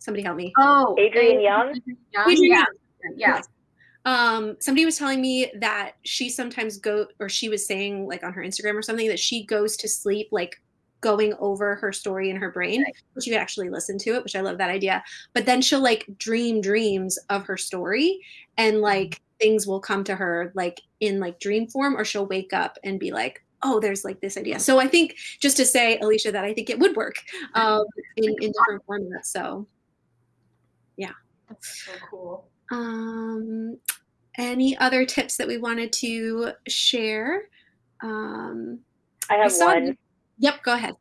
Somebody help me. Oh Adrienne Young? Adrienne yeah yeah um somebody was telling me that she sometimes go or she was saying like on her instagram or something that she goes to sleep like going over her story in her brain Right. which you could actually listen to it which i love that idea but then she'll like dream dreams of her story and like things will come to her like in like dream form or she'll wake up and be like oh there's like this idea so i think just to say alicia that i think it would work um in, in different formats so yeah. That's so cool. um, any other tips that we wanted to share? Um, I have saw one. Yep, go ahead.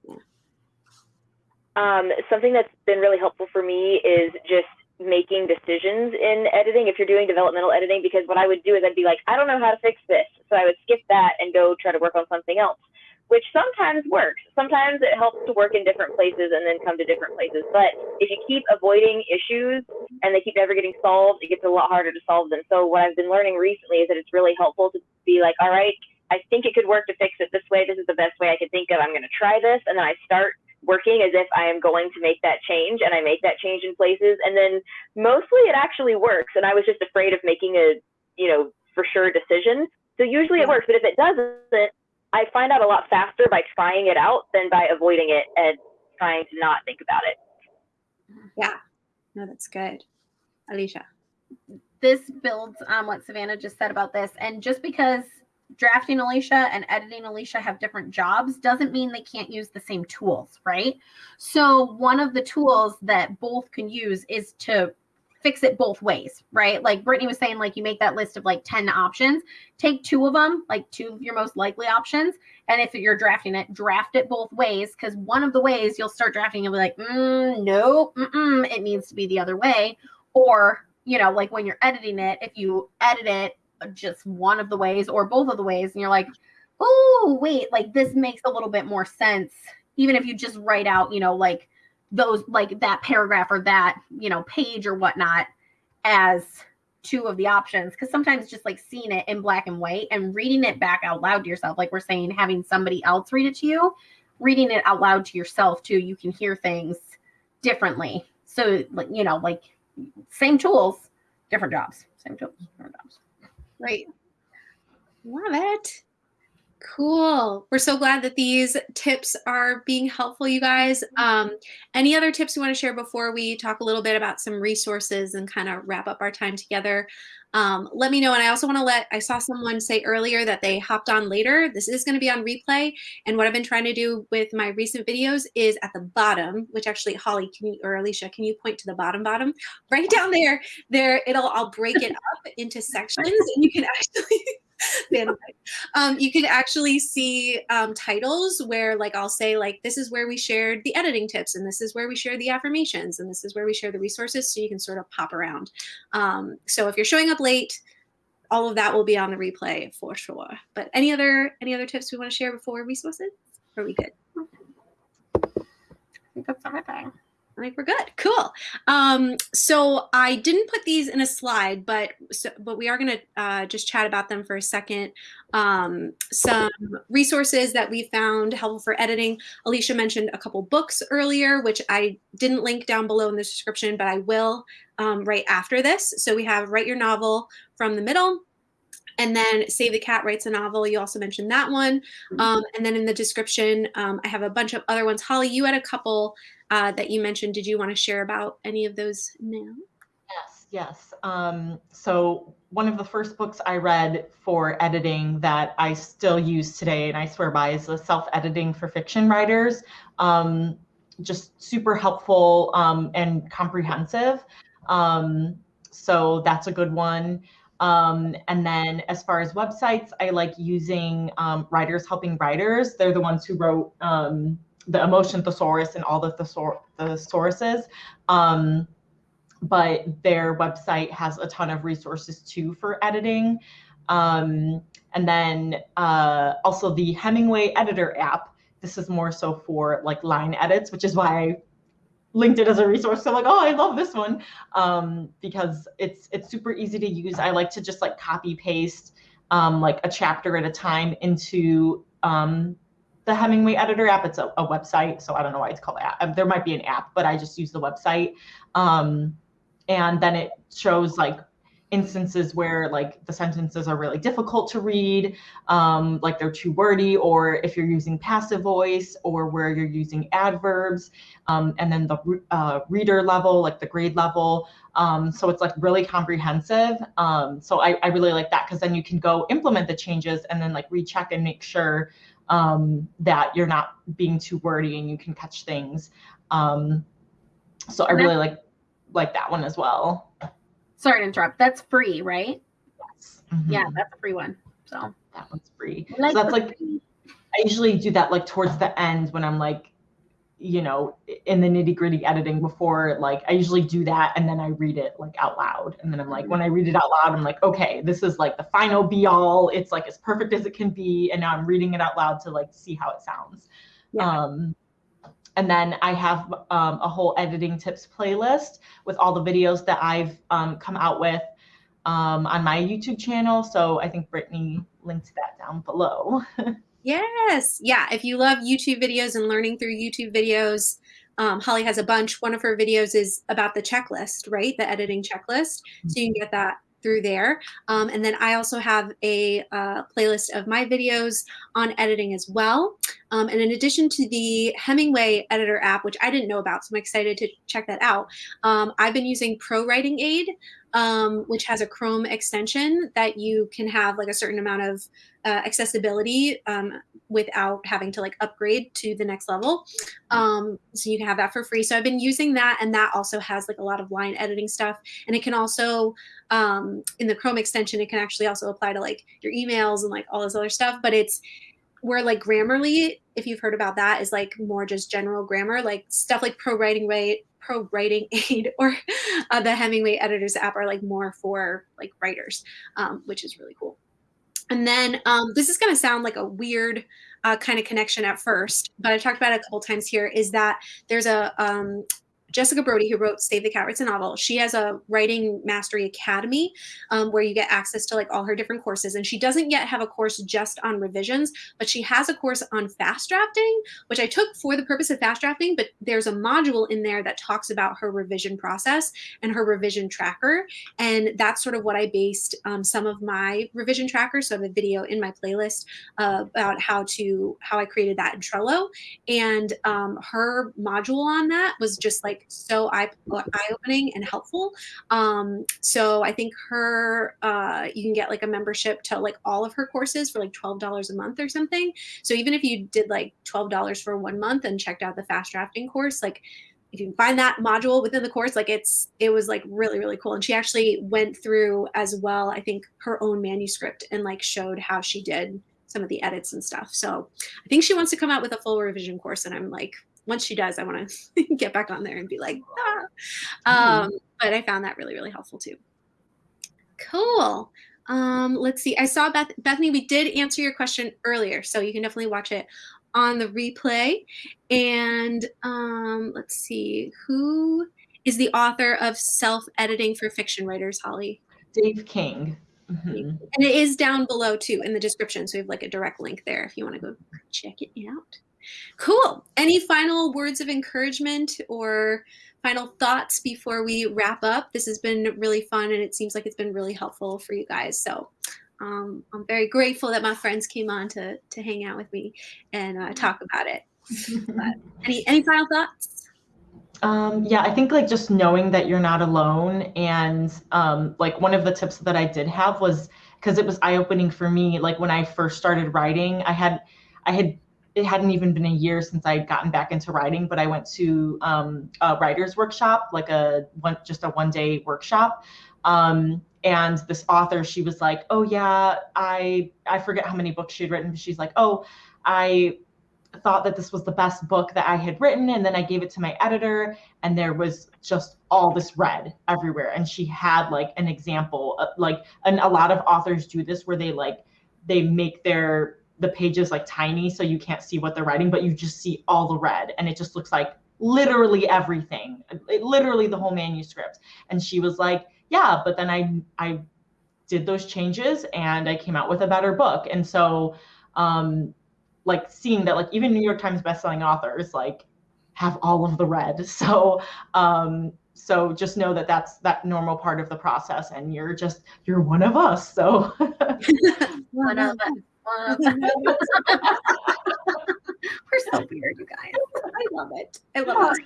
Um, something that's been really helpful for me is just making decisions in editing if you're doing developmental editing because what I would do is I'd be like, I don't know how to fix this. So I would skip that and go try to work on something else, which sometimes works. Sometimes it helps to work in different places and then come to different places. But if you keep avoiding issues and they keep never getting solved, it gets a lot harder to solve them. So what I've been learning recently is that it's really helpful to be like, all right, I think it could work to fix it this way. This is the best way I can think of. I'm going to try this. And then I start working as if I am going to make that change and I make that change in places. And then mostly it actually works. And I was just afraid of making a, you know, for sure decision. So usually it works. But if it doesn't, I find out a lot faster by trying it out than by avoiding it and trying to not think about it. Yeah. No, that's good. Alicia. this builds on what Savannah just said about this. And just because drafting Alicia and editing Alicia have different jobs doesn't mean they can't use the same tools, right? So, one of the tools that both can use is to fix it both ways, right? Like Brittany was saying, like you make that list of like 10 options, take two of them, like two of your most likely options. And if you're drafting it, draft it both ways because one of the ways you'll start drafting and be like, mm, no, it needs to be the other way. Or, you know, like when you're editing it, if you edit it just one of the ways or both of the ways, and you're like, oh, wait, like this makes a little bit more sense. Even if you just write out, you know, like those, like that paragraph or that, you know, page or whatnot as two of the options. Cause sometimes just like seeing it in black and white and reading it back out loud to yourself, like we're saying, having somebody else read it to you, reading it out loud to yourself too, you can hear things differently. So, you know, like same tools, different jobs. Same tools, different jobs. Great. Love it. Cool. We're so glad that these tips are being helpful, you guys. Um, any other tips you want to share before we talk a little bit about some resources and kind of wrap up our time together? Um, let me know. And I also want to let, I saw someone say earlier that they hopped on later. This is going to be on replay. And what I've been trying to do with my recent videos is at the bottom, which actually, Holly, can you, or Alicia, can you point to the bottom, bottom? Right down there, there, it'll, I'll break it up into sections and you can actually, um, you can actually see um, titles where like I'll say like this is where we shared the editing tips and this is where we share the affirmations and this is where we share the resources so you can sort of pop around. Um, so if you're showing up late, all of that will be on the replay for sure. But any other any other tips we want to share before resources? Are we good? I think that's everything. I think we're good. Cool. Um, so I didn't put these in a slide, but so, but we are going to uh, just chat about them for a second. Um, some resources that we found helpful for editing. Alicia mentioned a couple books earlier, which I didn't link down below in the description, but I will um, right after this. So we have Write Your Novel from the middle. And then Save the Cat writes a novel. You also mentioned that one. Um, and then in the description, um, I have a bunch of other ones. Holly, you had a couple uh, that you mentioned. Did you want to share about any of those now? Yes, yes. Um, so one of the first books I read for editing that I still use today and I swear by is the self-editing for fiction writers. Um, just super helpful um, and comprehensive. Um, so that's a good one. Um, and then as far as websites, I like using um, Writers Helping Writers. They're the ones who wrote um, the Emotion Thesaurus and all the thesor- thesauruses. Um, but their website has a ton of resources too for editing. Um, and then uh, also the Hemingway Editor app. This is more so for like line edits, which is why I linked it as a resource. So I'm like, oh, I love this one um, because it's it's super easy to use. I like to just like copy paste um, like a chapter at a time into um, the Hemingway Editor app. It's a, a, website, so I don't know why it's called app. There might be an app, but I just use the website. Um, and then it shows like instances where like the sentences are really difficult to read, um, like they're too wordy, or if you're using passive voice, or where you're using adverbs, um, and then the uh, reader level, like the grade level. Um, so it's like really comprehensive. Um, so I, I really like that because then you can go implement the changes and then like recheck and make sure um, that you're not being too wordy and you can catch things. Um, so I really like like that one as well. Sorry to interrupt. That's free, right? Yes. Mm-hmm. Yeah, that's a free one. So that one's free. Like so that's like free. I usually do that like towards the end when I'm like, you know, in the nitty gritty editing before like I usually do that and then I read it like out loud. And then I'm like, when I read it out loud, I'm like, okay, this is like the final be all. It's like as perfect as it can be. And now I'm reading it out loud to like see how it sounds. Yeah. Um and then I have um, a whole editing tips playlist with all the videos that I've um, come out with um, on my YouTube channel. So I think Brittany linked that down below. yes. Yeah. If you love YouTube videos and learning through YouTube videos, um, Holly has a bunch. One of her videos is about the checklist, right? The editing checklist. So you can get that through there. Um, and then I also have a uh, playlist of my videos on editing as well. Um, and in addition to the Hemingway editor app, which I didn't know about, so I'm excited to check that out, um, I've been using Pro Writing Aid, um, which has a Chrome extension that you can have like a certain amount of uh, accessibility um, without having to like upgrade to the next level. Um, so you can have that for free. So I've been using that, and that also has like a lot of line editing stuff. And it can also, um, in the Chrome extension, it can actually also apply to like your emails and like all this other stuff. But it's where like Grammarly, if you've heard about that, is like more just general grammar, like stuff like pro writing rate, pro writing aid, or uh, the Hemingway editors app are like more for like writers, um, which is really cool. And then um, this is going to sound like a weird uh, kind of connection at first, but I've talked about it a couple times here. Is that there's a um, Jessica Brody, who wrote Save the Cat Writes a Novel, she has a writing mastery academy um, where you get access to like all her different courses. And she doesn't yet have a course just on revisions, but she has a course on fast drafting, which I took for the purpose of fast drafting. But there's a module in there that talks about her revision process and her revision tracker. And that's sort of what I based um, some of my revision trackers. So I have a video in my playlist uh, about how to how I created that in Trello. And um, her module on that was just like like so eye opening and helpful. Um, so I think her, uh, you can get like a membership to like all of her courses for like $12 a month or something. So even if you did like $12 for one month and checked out the fast drafting course, like if you can find that module within the course, like it's, it was like really, really cool. And she actually went through as well, I think her own manuscript and like showed how she did some of the edits and stuff. So I think she wants to come out with a full revision course and I'm like once she does, I want to get back on there and be like, ah. Mm-hmm. Um, but I found that really, really helpful too. Cool. Um, let's see. I saw Beth Bethany, we did answer your question earlier, so you can definitely watch it on the replay. And um, let's see, who is the author of Self Editing for Fiction Writers, Holly? Dave King. Mm-hmm. And it is down below too in the description. So we have like a direct link there if you want to go check it out. Cool. Any final words of encouragement or final thoughts before we wrap up? This has been really fun and it seems like it's been really helpful for you guys. So um, I'm very grateful that my friends came on to, to hang out with me and uh, talk about it. any, any final thoughts? Um, yeah, I think like just knowing that you're not alone. And um, like one of the tips that I did have was because it was eye opening for me. Like when I first started writing, I had, I had it hadn't even been a year since I'd gotten back into writing, but I went to um, a writer's workshop, like a one, just a one day workshop. Um, and this author, she was like, "Oh yeah, I I forget how many books she had written, but she's like, oh, I thought that this was the best book that I had written. And then I gave it to my editor, and there was just all this red everywhere. And she had like an example, of, like, and a lot of authors do this where they like, they make their the pages like tiny so you can't see what they're writing, but you just see all the red, and it just looks like literally everything, literally the whole manuscript. And she was like, yeah, but then I I did those changes and I came out with a better book. And so um like seeing that like even New York Times bestselling authors like have all of the red. So um so just know that that's that normal part of the process and you're just you're one of us. So one of us. We're so weird, you guys. I love it. I love it.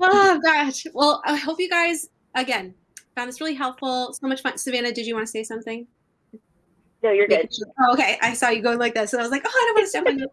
oh gosh. Well, I hope you guys again found this really helpful. So much fun. Savannah, did you want to say something? No, you're good. Oh, okay, I saw you going like this, and I was like, oh, I don't want to step on you.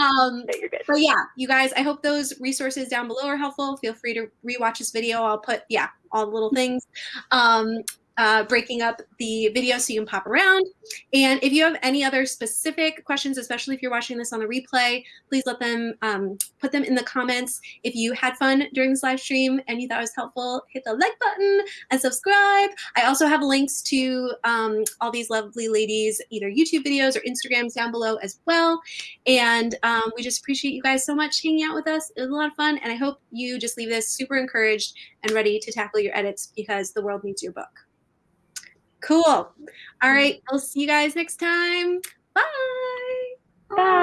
Um, no, you're good. But yeah, you guys, I hope those resources down below are helpful. Feel free to rewatch this video. I'll put yeah all the little things. Um, uh, breaking up the video so you can pop around. And if you have any other specific questions, especially if you're watching this on the replay, please let them um, put them in the comments. If you had fun during this live stream and you thought it was helpful, hit the like button and subscribe. I also have links to um, all these lovely ladies, either YouTube videos or Instagrams down below as well. And um, we just appreciate you guys so much hanging out with us. It was a lot of fun. And I hope you just leave this super encouraged and ready to tackle your edits because the world needs your book. Cool. All mm. right. I'll see you guys next time. Bye. Bye.